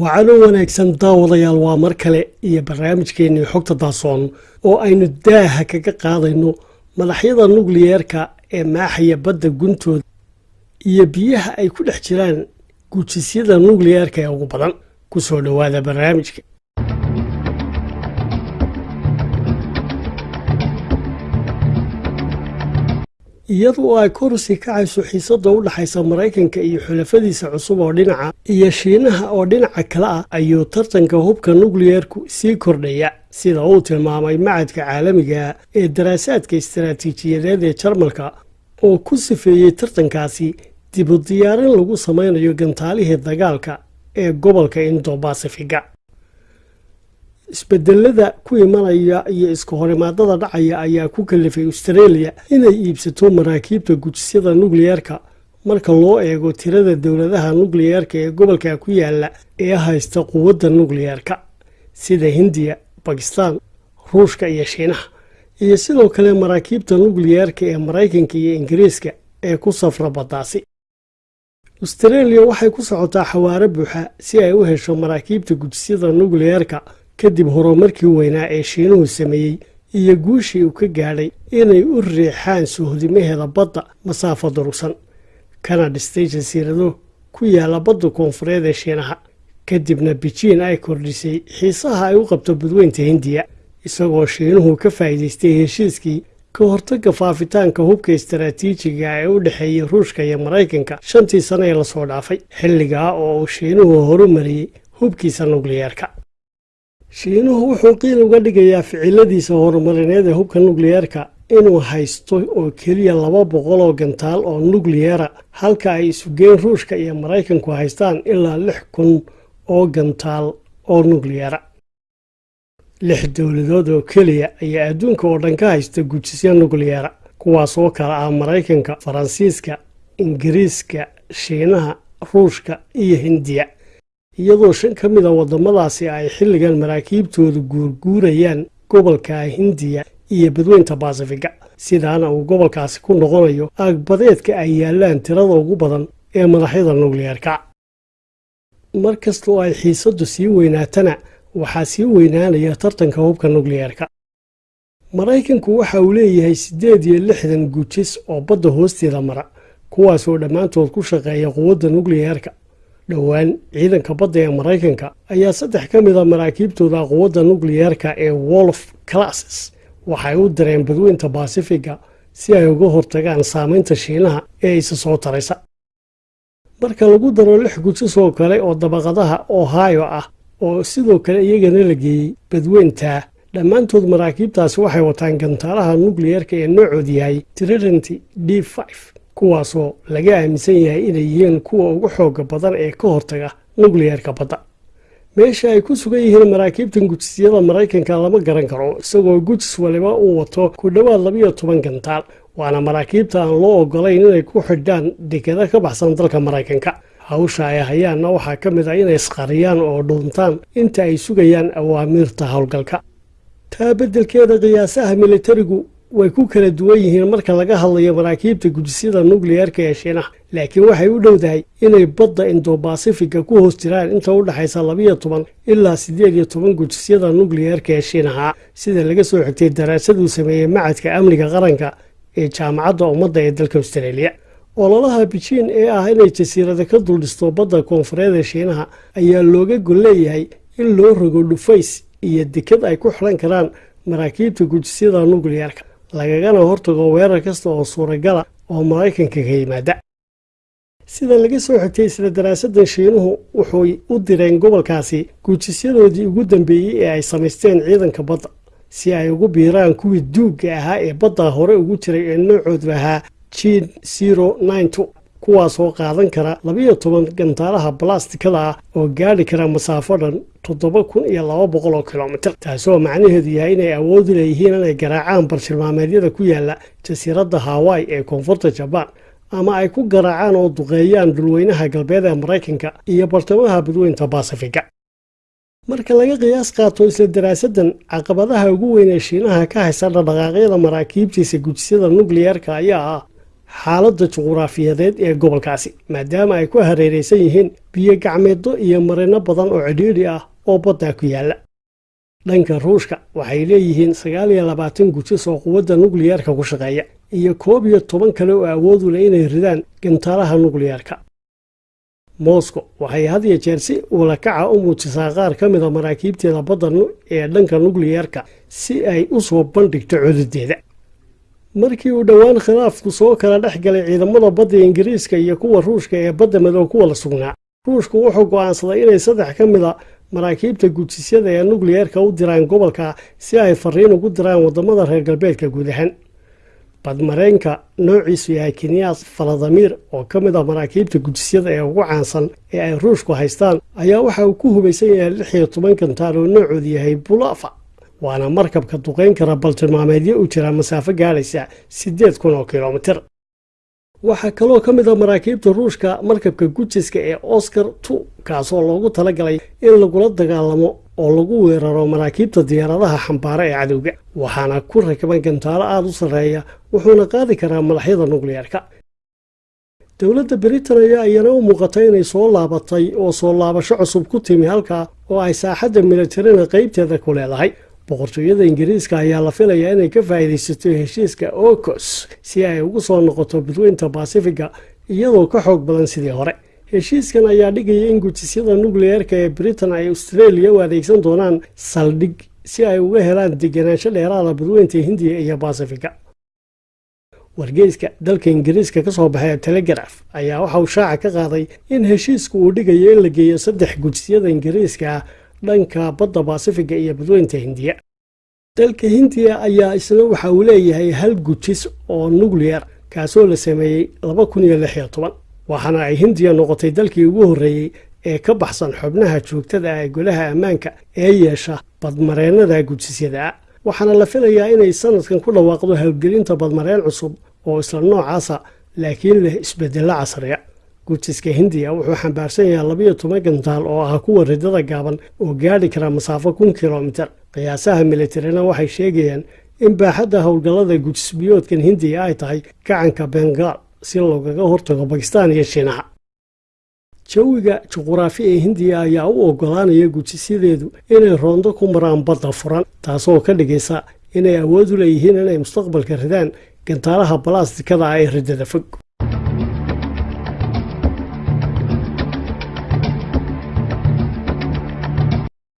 wacano wanaagsan daawadayaal waa mar kale iyo barnaamijkeennii xogta daasoon oo aynu daaha kaga qaadayno madaxyada nukliyeerka ee maaxaya badda guntooda iyo biyaha ay ku dhex jiraan gujisyada nukliyeerka ee ugu badan. Ku soo dhowaada barnaamijka iyadoo ay korusi kacayso xiisada u dhexaysa maraykanka iyo xulafadiisa cusub oo dhinaca iyo shiinaha oo dhinaca kale ah ayuu tartanka hubka nukliyeerku sii kordhaya sida uu tilmaamay macadka caalamiga ee daraasaadka istaraatiijiyadeed ee jarmalka oo ku sifeeyey tartankaasi dibu diyaarin lagu samaynayo gantaalihii dagaalka ee gobolka indo basifiga isbedelada ku imanaya iyo iska horimaadada dhacaya ayaa ku kalifay austareeliya inay iibsato maraakiibta gujisyada nukliyeerka marka loo eego tirada dowladaha nukliyeerka ee gobolka ku yaalla ee haysta quwadda nukliyeerka sida hindiya bakistaan ruushka iyo shiinaha iyo sidoo kale maraakiibta nukliyeerka ee maraykanka iyo ingiriiska ee ku safra baddaasi. Austareeliya waxay ku socotaa xawaaro buuxa si ay u hesho maraakiibta gujisyada nukliyeerka kadib horumarkii weynaa ee shiinuhu sameeyey iyo guushii uu ka gaadhay inay u riixaan suhdimaheeda badda masaafo durugsan kana dhistay jasiirado ku yaalla badda koonfureed ee shiinaha. Kadibna bijiin ay kordhisay xiisaha ay u qabto badweynta hindiya isagoo shiinuhu ka faa'iidaystay heshiiskii ka hortagga faafitaanka hubka istaraatiijiga ee u dhexeeyey ruushka iyo maraykanka shantii sano ee la soo dhaafay xilligaa oo uu shiinuhu horumariyey hubkiisa nukliyeerka shiinuhu wuxuu qiil uga dhigayaa ficiladiisa horumarineed ee hubka nukliyeerka inuu haysto oo keliya laba boqol oo gantaal oo nukliyera halka ay isugeen ruushka iyo maraykanku haystaan ilaa lix kun oo gantaal oo nukliyera lix dowladood oo keliya ayaa adduunka oo dhan ka haysta gujisya nukliyera kuwaasoo kale ah maraykanka faransiiska ingiriiska shiinaha ruushka iyo hindiya iyadoo shan ka mid a waddamadaasi ay xilligan maraakiibtoodu guurguurayaan gobolka hindiya iyo badweynta basifiga sidaana uu gobolkaasi ku noqonayo aagbadeedka ay yaalaan tirada ugu badan ee madaxyada nukliyeerka mar kastoo ay xiisaddu sii weynaatana waxaa sii weynaanaya tartanka hubka nukliyeerka maraykanku waxa uu leeyahay siddeed iyo lixdan gujis oo badda hoosteeda mara kuwaasoo dhammaantood ku shaqeeya quwadda nukliyeerka dhowaan ciidanka badda ee maraykanka ayaa saddex ka mid a maraakiibtooda quwadda nukliyeerka ee wolf classes waxay u direen badweynta basifiga si ay uga hortagaan saamaynta shiinaha ee isa soo taraysa. Marka lagu daro lix gujis oo kale oo dabaqadaha ohio ah oo sidoo kale iyagana la geeyey badweynta dhammaantood maraakiibtaasi waxay wataan gantaalaha nukliyeerka ee noocood yahay trinity d kuwaasoo laga aaminsan yahay inay yihiin kuwa ugu xooga badan ee ka hortaga nukliyeerka badda. Meesha ay ku sugan yihiin maraakiibtan gujisyada maraykanka lama garan karo isagoo gujis waliba uu wato ku dhowaad labiyo toban gantaal waana maraakiibta aan loo ogolayn inay ku xidhaan dekada ka baxsan dalka maraykanka. Hawsha ay hayaanna waxaa ka mid ah inay isqariyaan oo dhuuntaan inta ay sugayaan awaamiirta howlgalka taa beddelkeeda qiyaasaha militarigu way ku kala duwan yihiin marka laga hadlayo maraakiibta gujisyada nukliyeerka ee shiinaha. Laakiin waxay u dhowdahay inay badda indobasifiga ku hoos jiraan inta u dhexaysa labiyo toban ilaa siddeed iyo toban gujisyada nukliyeerka ee shiinaha. Sida laga soo xigtay daraasaduu sameeyey macadka amniga qaranka ee jaamacadda ummadda ee dalka austareeliya ololaha bijiin ee ah inay jasiirada ka duldhisto badda koonfureed ee shiinaha ayaa looga gol leeyahay in loo rogo dhufays iyo dekad ay ku xiran karaan maraakiibta gujisyada nukliyeerka lagagana hortago weerar kasta oo suuragala oo maraykanka ka yimaada. Sida laga soo xigtay isla daraasadan shiinuhu wuxuy u direen gobolkaasi gujisyadoodii ugu dambeeyey ee ay samaysteen ciidanka badda si ay ugu biiraan kuwii duugga ahaa ee badda hore ugu jiray ee noocoodu ahaa jin zero nine two kuwaasoo qaadan kara labiyo toban gantaalaha balastikada ah oo gaadhi kara masaafo dhan toddoba kun iyo laba boqol oo kilomitir. Taasoo macnaheedu yahay inay awoodi leeyihiin inay garaacaan bartilmaameedyada ku yaalla jasiiradda hawaii ee koonfurta jabaan ama ay ku garaacaan oo duqeeyaan dhulweynaha galbeed ee maraykanka iyo bartamaha badweynta basifiga marka laga qiyaas qaato isla daraasadan caqabadaha ugu weyn ee shiinaha ka haysta dhaqdhaqaaqyada maraakiibtiisa gujisyada nukliyeerka ayaa ah xaaladda juquraafiyadeed ee gobolkaasi maadaama ay ku hareeraysan yihiin biyo gacmeeddo iyo marino badan oo cidhiidhi ah oo baddaa ku yaalla. Dhanka ruushka waxay leeyihiin sagaal iyo labaatan gujis oo quwadda nukliyeerka ku shaqeeya iyo koob iyo toban kale oo awoodu leh inay ridaan gantaalaha nukliyeerka moscow waxay had iyo jeer si ulakaca u muujisaa qaar ka mida maraakiibteeda badda ee dhanka nukliyeerka si ay u soo bandhigto codadeeda markii uu dhowaan khilaafku soo kala dhex galay ciidamada badda ingiriiska iyo kuwa ruushka ee badda madow kuwa la sugnaa. Ruushku wuxuu go'aansaday inay saddex ka mida maraakiibta gujisyada ee nukliyeerka u diraan gobolka si ay fariin ugu diraan waddamada reer galbeedka guud ahaan badmareenka noociisu yahay kenyas faladamiir oo ka mid a maraakiibta gujisyada ee ugu caansan ee ay ruushku haystaan ayaa waxa uu ku hubaysan yahay lix iyo toban kantaal oo noocoodu yahay bulafa waana markabka duqayn kara baltilmaameedyo u jira masaafo gaadhaysa siddeed kun oo kilomitir. Waxaa kaloo ka mid a maraakiibta ruushka markabka gujiska ee oscar tu kaasoo loogu talagalay in lagula dagaalamo oo lagu weeraro maraakiibta diyaaradaha xambaara ee cadowga waxaana ku rakiban gantaalo aada u sarreeya wuxuuna qaadi karaa madaxyada nukliyeerka dowladda britain ayaa iyana u muuqata inay soo laabatay oo soo laabasho cusub ku timi halkaa oo ay saaxadda militarina qaybteeda ku leedahay boqortooyada ingiriiska ayaa la filayaa inay ka faa'iidaysato heshiiska ocos si ay ugu soo noqoto badweynta basifiga iyadoo ka xoog badan sidii hore. Heshiiskan ayaa dhigaya in gujisyada nukliyeerka ee britain ay australia u adeegsan doonaan saldhig si ay uga helaan deganaansho dheeraada badweynta hindiya iyo basifiga wargeyska dalka ingiriiska ka soo baxay telegraf ayaa waxa uu shaaca ka qaaday in heshiisku uu dhigayo in la geeyo saddex gujisyada ingiriiska dhanka badda basifiga iyo badweynta hindiya. Dalka hindiya ayaa isna waxa uu leeyahay hal gujis oo nukliyar kaasoo la sameeyey laba kun iyo lix iyo toban. Waxaana ay hindiya noqotay dalkii ugu horreeyey ee ka baxsan xubnaha joogtada ah ee golaha ammaanka ee yeesha badmareennada gujisyada. Waxaana la filayaa inay sanadkan ku dhawaaqdo howlgelinta badmareen cusub oo isla noocaasa laakiin leh isbedello casriya gujiska hindiya wuxuu xambaarsan yahay labiyo toban gantaal oo ah kuwa ridada gaaban oo gaadhi kara masaafo kun kilomitir. Qiyaasaha militarina waxay sheegayaan in baaxadda howlgallada gujisbiyoodkan hindiya ay tahay gacanka bengaal si loogaga hortago bakistaan iyo shiinaha. Jawiga juquraafi ee hindiya ayaa u ogolaanaya gujisyadeedu inay roondo ku maraan badda furan taasoo ka dhigaysa inay awood u leeyihiin inay mustaqbalka ridaan gantaalaha balastikada ah ee ridada fog